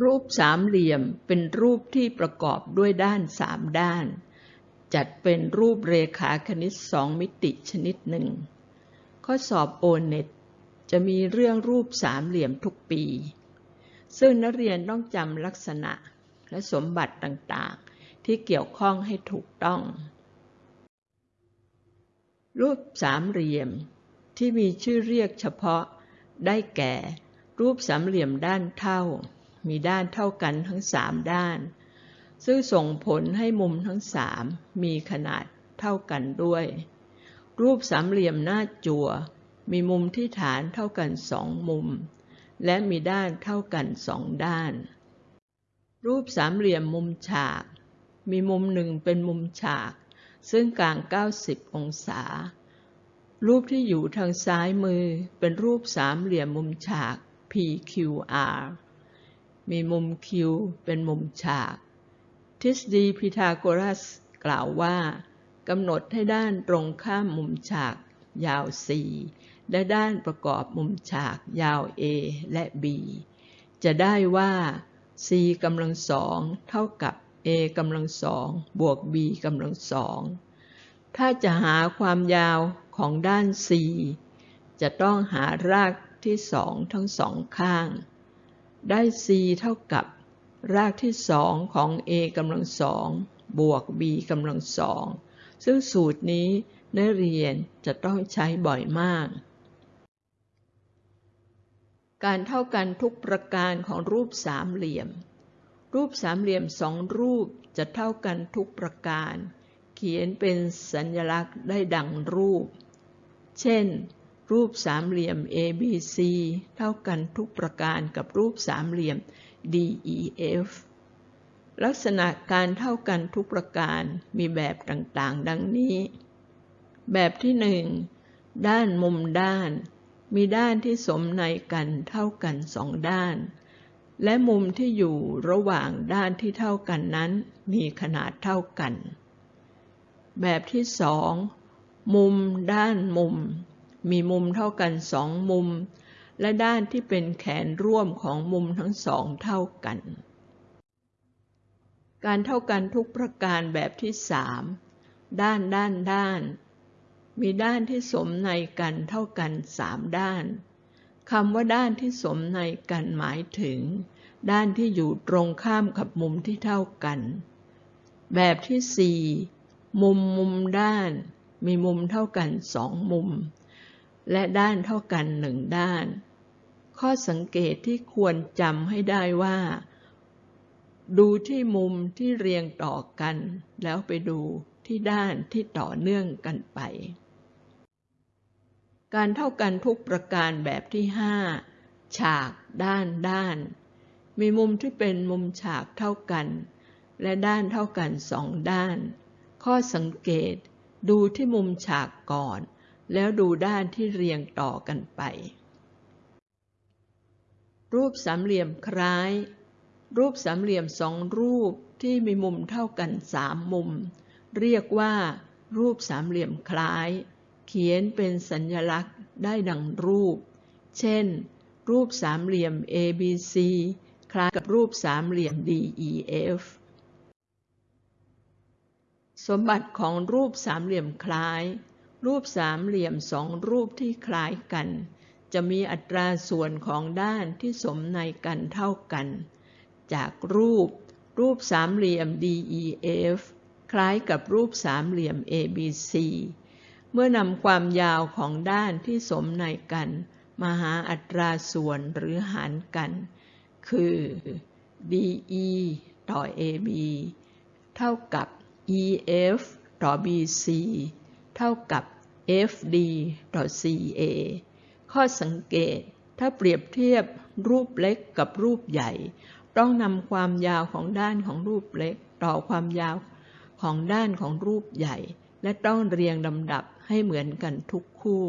รูปสามเหลี่ยมเป็นรูปที่ประกอบด้วยด้านสามด้าน จัดเป็นรูปเรขาคณิตสองมิติชนิดหนึ่ง ข้อสอบโอเน็ตจะมีเรื่องรูปสามเหลี่ยมทุกปี ซึ่งนักเรียนต้องจำลักษณะและสมบัติต่างๆ ที่เกี่ยวข้องให้ถูกต้อง รูปสามเหลี่ยมที่มีชื่อเรียกเฉพาะได้แก่ รูปสามเหลี่ยมด้านเท่า มีด้านเท่ากันทั้งสามด้าน ซึ่งส่งผลให้มุมทั้งสามมีขนาดเท่ากันด้วย รูปสามเหลี่ยมหน้าจั่ว มีมุมที่ฐานเท่ากันสองมุม และมีด้านเท่ากันสองด้าน รูปสามเหลี่ยมมุมฉาก มีมุมหนึ่งเป็นมุมฉาก ซึ่งกลาง 90 องศารูปที่อยู่ทางซ้ายมือเป็นรูปสามเหลี่ยมมุมฉาก PQR มีมุม Q เป็นมุมฉาก ทฤษฎีพีทาโกรัสกล่าวว่ากำหนดให้ด้านตรงข้ามมุมฉาก ยาว c และด้านประกอบมุมฉากยาว A และ B จะได้ว่า c กำลังสองเท่ากับ a กำลังสองบวก b กำลังสองถ้าจะหาความยาวของด้าน c จะต้องหารากที่สองทั้งสองข้าง ได้ c เท่ากับ รากที่สองของ a กำลังสองบวก b กำลังสองซึ่งสูตรนี้นักเรียนจะต้องใช้บ่อยมาก การเท่ากันทุกประการของรูปสามเหลี่ยม รูปสามเหลี่ยมสองรูปจะเท่ากันทุกประการ เขียนเป็นสัญลักษณ์ได้ดังรูป เช่น รูปสามเหลี่ยม ABC เท่ากันทุกประการกับรูปสามเหลี่ยม DEF ลักษณะการเท่ากันทุกประการมีแบบต่างๆ ดังนี้ แบบที่หนึ่งด้านมุมด้าน มีด้านที่สมในกันเท่ากันสองด้าน และมุมที่อยู่ระหว่างด้านที่เท่ากันนั้น มีขนาดเท่ากัน แบบที่สองมุมด้านมุม มีมุมเท่ากันสองมุม และด้านที่เป็นแขนร่วมของมุมทั้งสองเท่ากัน การเท่ากันทุกประการแบบที่สามด้านด้านด้าน มีด้านที่สมในกันเท่ากันสามด้านคำว่าด้านที่สมในกันหมายถึง ด้านที่อยู่ตรงข้ามกับมุมที่เท่ากัน แบบที่สี่มุมมุมด้าน มีมุมเท่ากันสองมุม และด้านเท่ากันหนึ่งด้าน ข้อสังเกตที่ควรจำให้ได้ว่า ดูที่มุมที่เรียงต่อกัน แล้วไปดูที่ด้านที่ต่อเนื่องกันไป การเท่ากันทุกประการแบบที่ห้าฉากด้านด้าน มีมุมที่เป็นมุมฉากเท่ากัน และด้านเท่ากันสองด้าน ข้อสังเกตดูที่มุมฉากก่อน แล้วดูด้านที่เรียงต่อกันไป รูปสามเหลี่ยมคล้าย รูปสามเหลี่ยมสองรูปที่มีมุมเท่ากันสามมุม เรียกว่า รูปสามเหลี่ยมคล้าย เขียนเป็นสัญลักษณ์ได้ดังรูป เช่น รูปสามเหลี่ยม ABC คล้ายกับรูปสามเหลี่ยม DEF สมบัติของรูปสามเหลี่ยมคล้าย รูปสามเหลี่ยมสองรูปที่คล้ายกัน จะมีอัตราส่วนของด้านที่สมในกันเท่ากัน จากรูป รูปสามเหลี่ยม DEF คล้ายกับรูปสามเหลี่ยม ABC เมื่อนำความยาวของด้านที่สมในกันมาหาอัตราส่วนหรือหารกัน คือ DE ต่อ AB เท่ากับ EF ต่อ BC เท่ากับ FD ต่อ CA ข้อสังเกต ถ้าเปรียบเทียบรูปเล็กกับรูปใหญ่ ต้องนำความยาวของด้านของรูปเล็ก ต่อความยาวของด้านของรูปใหญ่ และต้องเรียงลำดับให้เหมือนกันทุกคู่